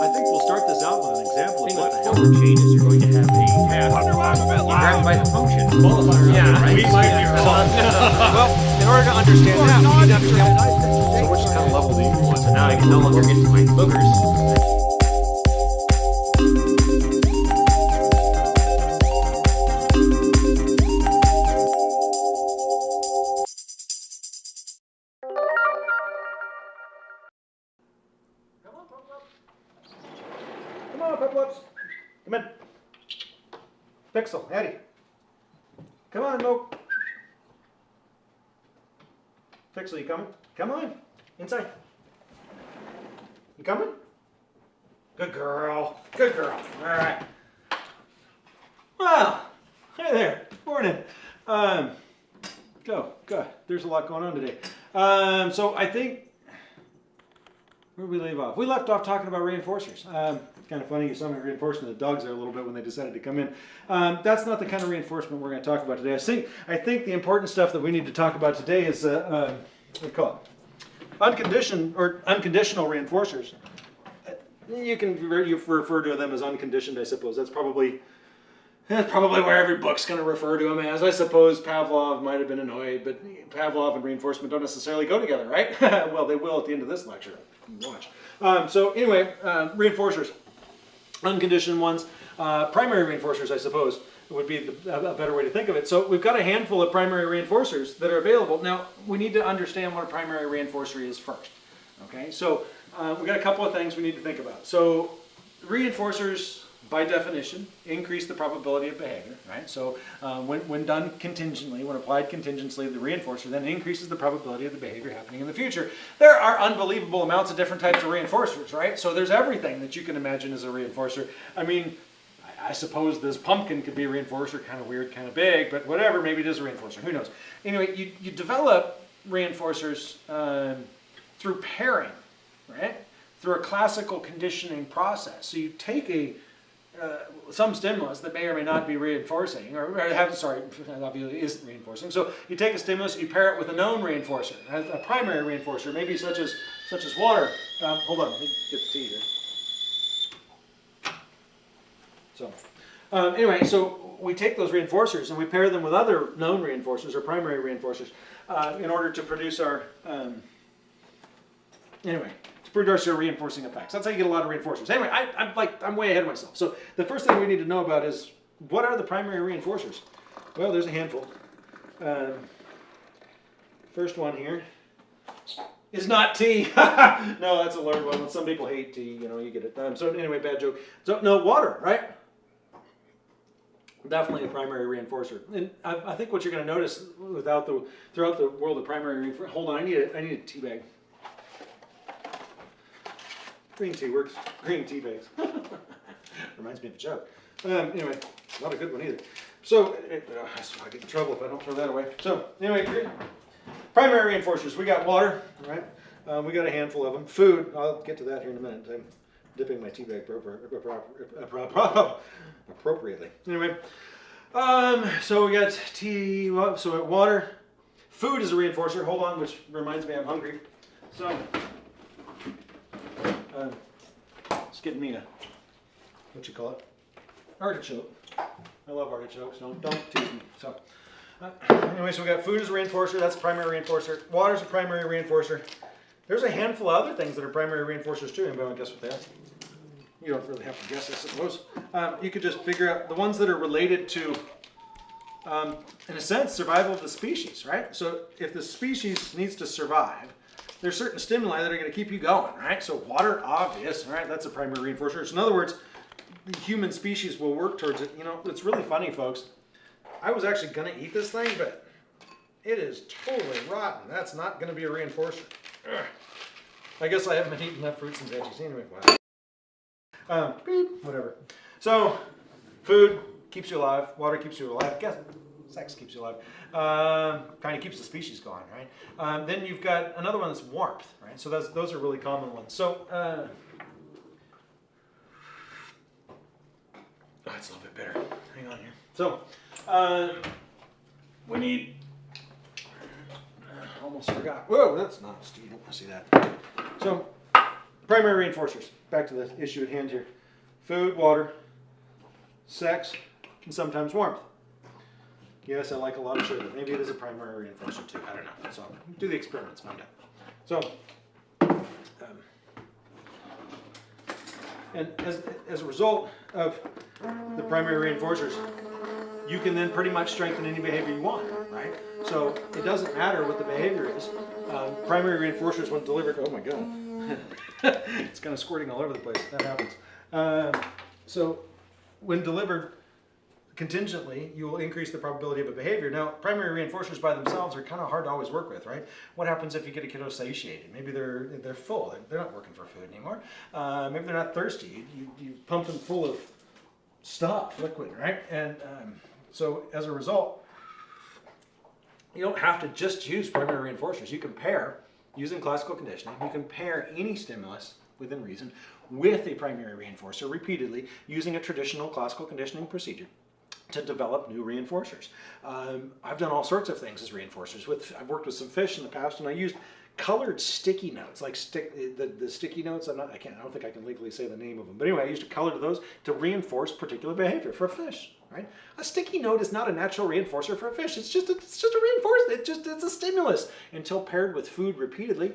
I think we'll start this out with an example of what the hell the changes you're going to have a task. Wonder why I'm a bit You grab loud. by the function. Qualifier. Yeah, right? we might be wrong. well, in order to understand that, we need to understand So which kind of level do you want? So now I can no longer get to my boogers. On, Pep Whoops. Come in. Pixel, Eddie. Come on, Mo. Pixel, you coming? Come on. Inside. You coming? Good girl. Good girl. All right. Well, hey there. Morning. Um, go. Good. There's a lot going on today. Um, so I think where we leave off? We left off talking about reinforcers. Um, kind of funny, you saw me reinforcing the dogs there a little bit when they decided to come in. Um, that's not the kind of reinforcement we're going to talk about today. I think, I think the important stuff that we need to talk about today is, uh, uh, what do you call it? Unconditioned or unconditional reinforcers. You can you refer to them as unconditioned, I suppose. That's probably that's probably where every book's going to refer to them as. I suppose Pavlov might have been annoyed, but Pavlov and reinforcement don't necessarily go together, right? well, they will at the end of this lecture. Watch. Um, so anyway, uh, reinforcers, unconditioned ones, uh, primary reinforcers, I suppose, would be the, a better way to think of it. So we've got a handful of primary reinforcers that are available. Now, we need to understand what a primary reinforcer is first. Okay, so uh, we've got a couple of things we need to think about. So reinforcers, by definition, increase the probability of behavior, right? So uh, when, when done contingently, when applied contingently, the reinforcer then increases the probability of the behavior happening in the future. There are unbelievable amounts of different types of reinforcers, right? So there's everything that you can imagine as a reinforcer. I mean, I- I suppose this pumpkin could be a reinforcer, kind of weird, kind of big, but whatever, maybe it is a reinforcer, who knows. Anyway, you, you develop reinforcers um, through pairing, right? Through a classical conditioning process. So you take a uh, some stimulus that may or may not be reinforcing, or, or have, sorry, obviously isn't reinforcing. So you take a stimulus, you pair it with a known reinforcer, a primary reinforcer, maybe such as such as water. Um, hold on, let me get the tea here. So, um, anyway, so we take those reinforcers and we pair them with other known reinforcers or primary reinforcers uh, in order to produce our, um, anyway, to produce our reinforcing effects. That's how you get a lot of reinforcers. Anyway, I, I'm like, I'm way ahead of myself. So the first thing we need to know about is what are the primary reinforcers? Well, there's a handful. Um, first one here is not tea. no, that's a learned one. Some people hate tea, you know, you get it. Um, so anyway, bad joke. So no, water, right? Definitely a primary reinforcer. And I, I think what you're going to notice without the throughout the world of primary reinforcer. Hold on, I need a I need a tea bag. Green tea works. Green tea bags. Reminds me of a joke. Um, anyway, not a good one either. So it, uh, I get in trouble if I don't throw that away. So anyway, primary reinforcers. We got water, right? Um, we got a handful of them. Food. I'll get to that here in a minute. I'm dipping my tea bag appropriately. Anyway, um, so we got tea. So water. Food is a reinforcer. Hold on, which reminds me I'm hungry. So. Um, it's getting me a what you call it artichoke. I love artichokes. Don't don't tease me. So uh, anyway, so we got food as a reinforcer. That's a primary reinforcer. Water is a primary reinforcer. There's a handful of other things that are primary reinforcers too. Anybody want to guess what they are? You don't really have to guess, I suppose. Um, you could just figure out the ones that are related to, um, in a sense, survival of the species, right? So if the species needs to survive, there's certain stimuli that are going to keep you going, right? So water, obvious, right? That's a primary reinforcer. So in other words, the human species will work towards it. You know, it's really funny, folks. I was actually going to eat this thing, but it is totally rotten. That's not going to be a reinforcer. Ugh. I guess I haven't been eating enough fruits and veggies anyway. Wow. Um, beep, whatever. So, food keeps you alive. Water keeps you alive. Guess sex keeps you alive. Um, kind of keeps the species going, right? Um, then you've got another one that's warmth, right? So those those are really common ones. So. Uh, Oh, it's a little bit better. Hang on here. So, um, we need. uh, Almost forgot. Whoa, that's not steel. I see that. So, primary reinforcers. Back to the issue at hand here. Food, water, sex, and sometimes warmth. Yes, I like a lot of sugar. Maybe it is a primary reinforcer too. I don't know. So do the experiments, find out. So, um, and as, as a result of the primary reinforcers, you can then pretty much strengthen any behavior you want, right? So it doesn't matter what the behavior is. Um, primary reinforcers, when delivered, oh my god, it's kind of squirting all over the place. That happens. Um, so when delivered contingently, you will increase the probability of a behavior. Now, primary reinforcers by themselves are kind of hard to always work with, right? What happens if you get a kiddo satiated? Maybe they're they're full. They're, they're not working for food anymore. Uh, maybe they're not thirsty. You, you, you pump them full of stuff, liquid, right? And um, so as a result, you don't have to just use primary reinforcers. You can pair, using classical conditioning, you can pair any stimulus within reason with a primary reinforcer repeatedly using a traditional classical conditioning procedure to develop new reinforcers. Um, I've done all sorts of things as reinforcers. With I've worked with some fish in the past, and I used colored sticky notes, like stick the, the sticky notes. I'm not, I can't, I don't think I can legally say the name of them, but anyway, I used a color to those to reinforce particular behavior for a fish. Right? A sticky note is not a natural reinforcer for a fish. It's just a, it's just a reinforcer. It just it's a stimulus until paired with food repeatedly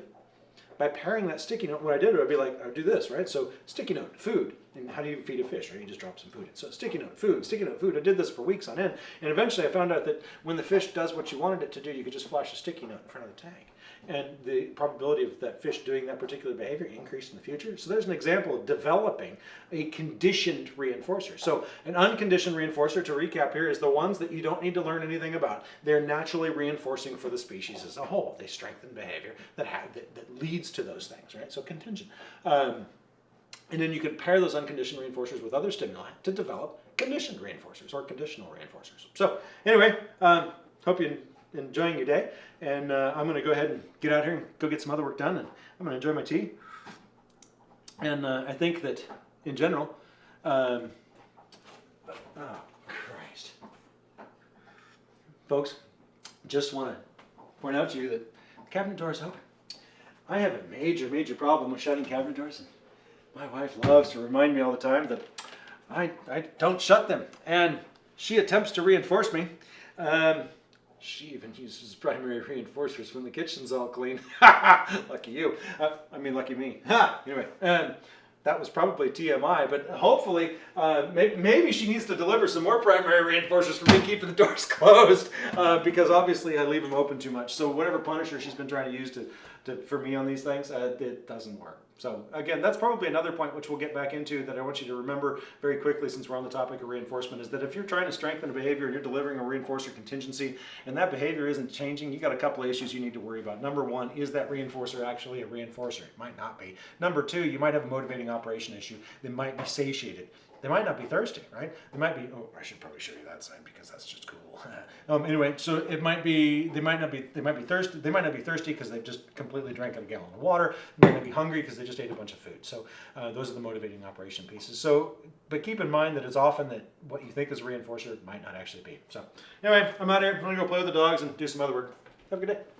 by pairing that sticky note, what I did, I'd be like, I would do this, right? So sticky note, food. And how do you feed a fish, right? You just drop some food in. So sticky note, food, sticky note, food. I did this for weeks on end. And eventually I found out that when the fish does what you wanted it to do, you could just flash a sticky note in front of the tank. And the probability of that fish doing that particular behavior increased in the future. So there's an example of developing a conditioned reinforcer. So an unconditioned reinforcer, to recap here, is the ones that you don't need to learn anything about. They're naturally reinforcing for the species as a whole. They strengthen behavior that, have, that, that leads to those things, right? So contingent. Um, and then you can pair those unconditioned reinforcers with other stimuli to develop conditioned reinforcers or conditional reinforcers. So anyway, um, hope you're enjoying your day. And uh, I'm going to go ahead and get out here and go get some other work done. And I'm going to enjoy my tea. And uh, I think that in general, um, oh Christ. Folks, just want to point out to you that the cabinet door is open. I have a major, major problem with shutting cabinet doors. And my wife loves to remind me all the time that I, I don't shut them. And she attempts to reinforce me. Um, she even uses primary reinforcers when the kitchen's all clean. lucky you. Uh, I mean, lucky me. Anyway, um, that was probably TMI, but hopefully, uh, may maybe she needs to deliver some more primary reinforcers for me keeping the doors closed, uh, because obviously I leave them open too much. So whatever punisher she's been trying to use to, to for me on these things, uh, it doesn't work. So again, that's probably another point which we'll get back into that I want you to remember very quickly since we're on the topic of reinforcement is that if you're trying to strengthen a behavior and you're delivering a reinforcer contingency and that behavior isn't changing, you got a couple of issues you need to worry about. Number one, is that reinforcer actually a reinforcer? It might not be. Number two, you might have a motivating operation issue. They might be satiated. They might not be thirsty, right? They might be, oh, I should probably show you that sign because that's just cool. um, anyway, so it might be, they might not be, they might be thirsty, they might not be thirsty because they've just completely drank a gallon of water. They might not be hungry because they just ate a bunch of food. So uh, those are the motivating operation pieces. So, but keep in mind that it's often that what you think is a reinforcer might not actually be. So anyway, I'm out here. I'm gonna go play with the dogs and do some other work. Have a good day.